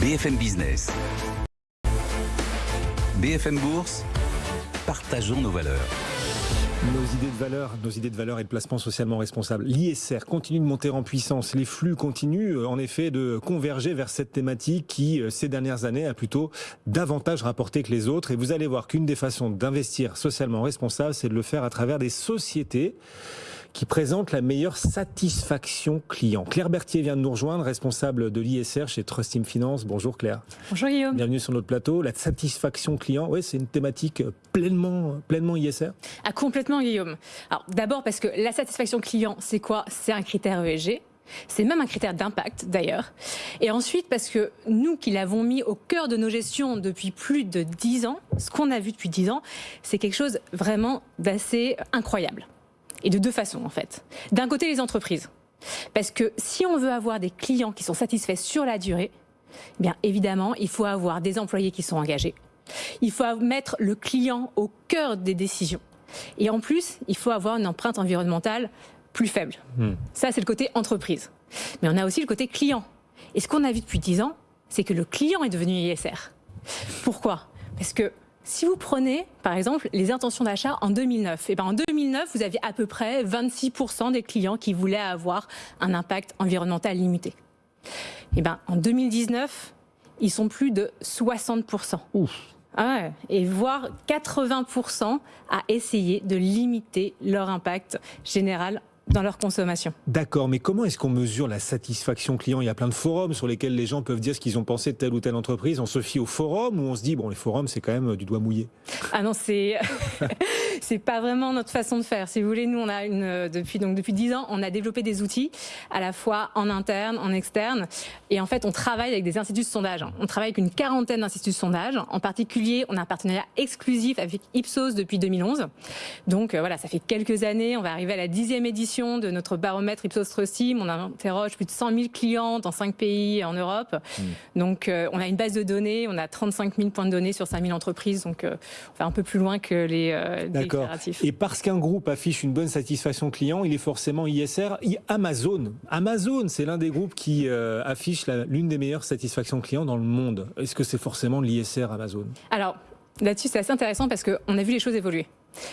BFM Business. BFM Bourse, partageons nos valeurs. Nos idées de valeur, nos idées de et de placement socialement responsable. L'ISR continue de monter en puissance. Les flux continuent euh, en effet de converger vers cette thématique qui, euh, ces dernières années, a plutôt davantage rapporté que les autres. Et vous allez voir qu'une des façons d'investir socialement responsable, c'est de le faire à travers des sociétés qui présente la meilleure satisfaction client. Claire Berthier vient de nous rejoindre, responsable de l'ISR chez Trust Team Finance. Bonjour Claire. Bonjour Guillaume. Bienvenue sur notre plateau. La satisfaction client, ouais, c'est une thématique pleinement, pleinement ISR ah, Complètement Guillaume. Alors d'abord parce que la satisfaction client, c'est quoi? C'est un critère ESG. C'est même un critère d'impact d'ailleurs. Et ensuite parce que nous qui l'avons mis au cœur de nos gestions depuis plus de 10 ans, ce qu'on a vu depuis 10 ans, c'est quelque chose vraiment d'assez incroyable. Et de deux façons, en fait. D'un côté, les entreprises. Parce que si on veut avoir des clients qui sont satisfaits sur la durée, eh bien évidemment, il faut avoir des employés qui sont engagés. Il faut mettre le client au cœur des décisions. Et en plus, il faut avoir une empreinte environnementale plus faible. Hmm. Ça, c'est le côté entreprise. Mais on a aussi le côté client. Et ce qu'on a vu depuis 10 ans, c'est que le client est devenu ISR. Pourquoi? Parce que si vous prenez, par exemple, les intentions d'achat en 2009, et ben en 2009, vous aviez à peu près 26% des clients qui voulaient avoir un impact environnemental limité. Et ben en 2019, ils sont plus de 60%. Ah et voire 80% à essayer de limiter leur impact général dans leur consommation. D'accord, mais comment est-ce qu'on mesure la satisfaction client? Il y a plein de forums sur lesquels les gens peuvent dire ce qu'ils ont pensé de telle ou telle entreprise. On se fie aux forums ou on se dit, bon, les forums, c'est quand même du doigt mouillé? Ah non, c'est c'est pas vraiment notre façon de faire. Si vous voulez, nous, on a une, depuis, donc, depuis 10 ans, on a développé des outils, à la fois en interne, en externe. Et en fait, on travaille avec des instituts de sondage. On travaille avec une quarantaine d'instituts de sondage. En particulier, on a un partenariat exclusif avec Ipsos depuis 2011. Donc euh, voilà, ça fait quelques années. On va arriver à la dixième édition de notre baromètre Ipsos Trust On interroge plus de 100 000 clients dans 5 pays en Europe. Hmm. Donc, euh, on a une base de données, on a 35 000 points de données sur 5 000 entreprises. Donc, euh, on va un peu plus loin que les euh, D'accord. Et parce qu'un groupe affiche une bonne satisfaction client, il est forcément ISR. Amazon, Amazon, c'est l'un des groupes qui affiche l'une des meilleures satisfactions clients dans le monde. Est-ce que c'est forcément l'ISR Amazon? Alors, là-dessus, c'est assez intéressant parce qu'on a vu les choses évoluer.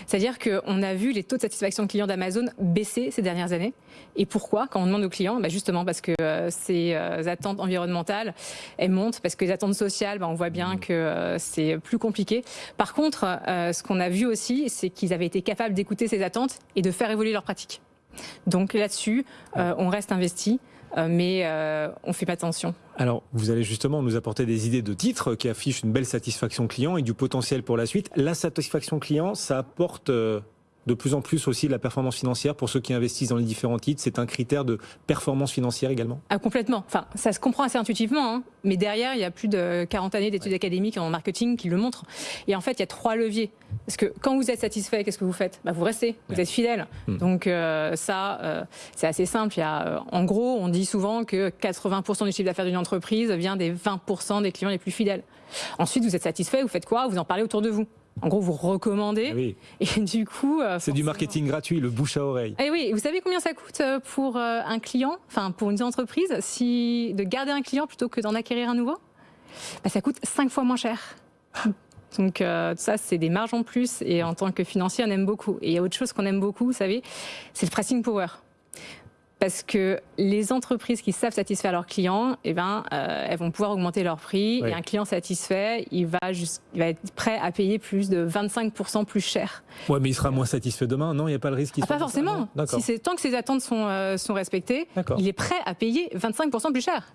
C'est-à-dire qu'on a vu les taux de satisfaction client d'Amazon baisser ces dernières années. Et pourquoi Quand on demande aux clients, bah justement parce que euh, ces euh, attentes environnementales, elles montent, parce que les attentes sociales, bah on voit bien mmh. que euh, c'est plus compliqué. Par contre, ce qu'on a vu aussi, c'est qu'ils avaient été capables d'écouter ces attentes et de faire évoluer leurs pratiques. Donc là-dessus, on reste investi. Euh, mais euh, on fait pas attention. Alors, vous allez justement nous apporter des idées de titres qui affichent une belle satisfaction client et du potentiel pour la suite. La satisfaction client, ça apporte euh, de plus en plus aussi la performance financière pour ceux qui investissent dans les différents titres. C'est un critère de performance financière également ah, Complètement. Enfin, ça se comprend assez intuitivement, hein. mais derrière, il y a plus de 40 années d'études académiques en marketing qui le montrent. Et en fait, il y a trois leviers. Parce que quand vous êtes satisfait, qu'est-ce que vous faites? Bah, Vous restez, vous êtes fidèle. Hmm. Donc euh, ça, euh, c'est assez simple. Il y a, euh, en gros, on dit souvent que 80% du chiffre d'affaires d'une entreprise vient des 20% des clients les plus fidèles. Ensuite, vous êtes satisfait, vous faites quoi? Vous en parlez autour de vous. En gros, vous recommandez. Ah et du coup. Euh, c'est du marketing gratuit, le bouche à oreille. Et eh oui, vous savez combien ça coûte euh, pour euh, un client, enfin pour une entreprise, si de garder un client plutôt que d'en acquérir un nouveau? Bah, Ça coûte cinq fois moins cher. Donc ça, c'est des marges en plus. Et en tant que financier, on aime beaucoup. Et il y a autre chose qu'on aime beaucoup, vous savez, c'est le pricing power parce que les entreprises qui savent satisfaire leurs clients, eh ben, euh, elles vont pouvoir augmenter leur prix. Et un client satisfait, il va, il va être prêt à payer plus de 25% plus cher. Ouais, mais il sera moins satisfait demain, non? Il n'y a pas le risque qu'il ah, Pas forcément. Si tant que ses attentes sont, euh, sont respectées, il est prêt à payer 25% plus cher.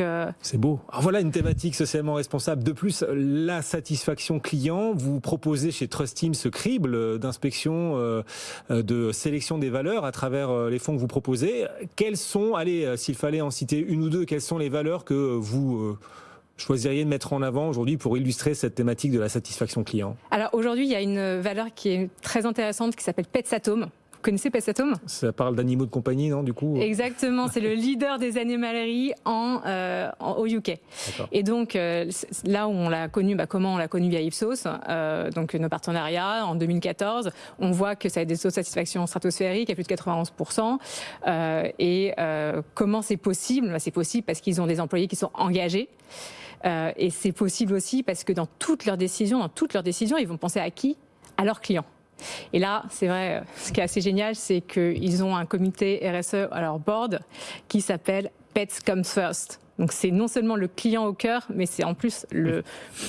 Euh, C'est beau. Alors voilà une thématique socialement responsable. De plus, la satisfaction client. Vous proposez chez Trust Team ce crible d'inspection, euh, de sélection des valeurs à travers euh, les fonds que vous proposez. Quelles sont, allez, s'il fallait en citer une ou deux, quelles sont les valeurs que vous choisiriez de mettre en avant aujourd'hui pour illustrer cette thématique de la satisfaction client? Alors aujourd'hui, il y a une valeur qui est très intéressante qui s'appelle Petsatome Vous connaissez Petsatome Ça parle d'animaux de compagnie, non, du coup Exactement, c'est le leader des animaleries en, euh, en au UK. Et donc, euh, là où on l'a connu, bah, comment on l'a connu via Ipsos, euh, donc nos partenariats en 2014, on voit que ça a des taux de satisfaction stratosphériques à plus de 91%. Euh, et euh, comment c'est possible? Bah, C'est possible parce qu'ils ont des employés qui sont engagés. Euh, et c'est possible aussi parce que dans toutes leurs décisions, dans toutes leurs décisions, ils vont penser à qui? À leurs clients. Et là, c'est vrai, ce qui est assez génial, c'est qu'ils ont un comité RSE à leur board qui s'appelle Pets Comes First. Donc c'est non seulement le client au cœur, mais c'est en plus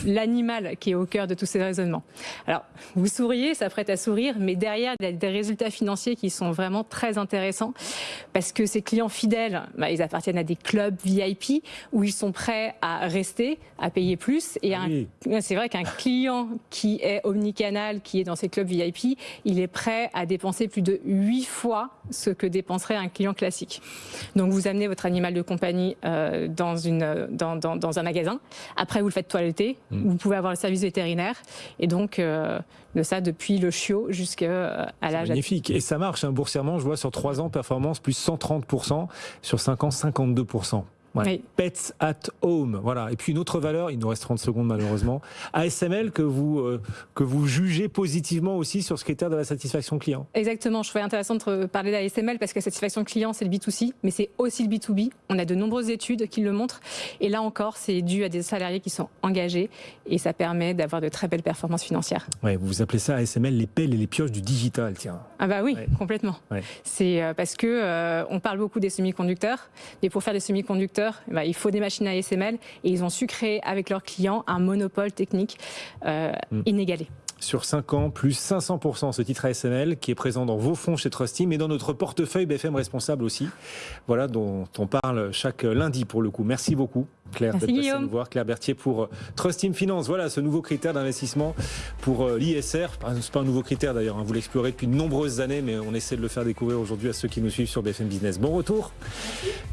l'animal qui est au cœur de tous ces raisonnements. Alors, vous souriez, ça prête à sourire, mais derrière, il y a des résultats financiers qui sont vraiment très intéressants parce que ces clients fidèles, bah, ils appartiennent à des clubs VIP où ils sont prêts à rester, à payer plus. Et ah oui. c'est vrai qu'un client qui est omnicanal, qui est dans ces clubs VIP, il est prêt à dépenser plus de 8 fois ce que dépenserait un client classique. Donc vous amenez votre animal de compagnie euh, dans, une, dans, dans, dans, un magasin. Après, vous le faites toiletter. Mmh. Vous pouvez avoir le service vétérinaire. Et donc, euh, de ça depuis le chiot jusqu'à euh, l'âge Magnifique. Et ça marche, hein, boursièrement, je vois sur 3 ans, performance plus 130%, sur 5 ans, 52%. Oui. Pets at home. Voilà. Et puis une autre valeur, il nous reste 30 secondes malheureusement, ASML que vous, euh, que vous jugez positivement aussi sur ce critère de la satisfaction client. Exactement. Je trouvais intéressant de parler d'ASML parce que la satisfaction client, c'est le B2C, mais c'est aussi le B2B. On a de nombreuses études qui le montrent. Et là encore, c'est dû à des salariés qui sont engagés et ça permet d'avoir de très belles performances financières. Ouais, vous appelez ça ASML les pelles et les pioches du digital, tiens. Ah bah oui, ouais. complètement. Ouais. C'est euh, parce que euh, on parle beaucoup des semi-conducteurs, mais pour faire des semi-conducteurs, bah, il faut des machines à ASML et ils ont su créer avec leurs clients un monopole technique euh, mmh. inégalé sur 5 ans, plus 500% ce titre ASML qui est présent dans vos fonds chez Trustim et dans notre portefeuille BFM Responsable aussi. Voilà, dont on parle chaque lundi pour le coup. Merci beaucoup. Claire d'être passée nous voir, Claire Berthier pour euh, Trust Team Finance. Voilà ce nouveau critère d'investissement pour euh, l'ISR. C'est pas un nouveau critère d'ailleurs, hein. vous l'explorez depuis de nombreuses années, mais on essaie de le faire découvrir aujourd'hui à ceux qui nous suivent sur BFM Business. Bon retour.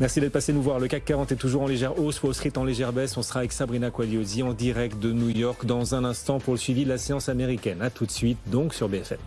Merci d'être passé nous voir. Le CAC 40 est toujours en légère hausse, Wall Street en légère baisse. On sera avec Sabrina Quagliosi en direct de New York dans un instant pour le suivi de la séance américaine. A tout de suite donc sur BFM.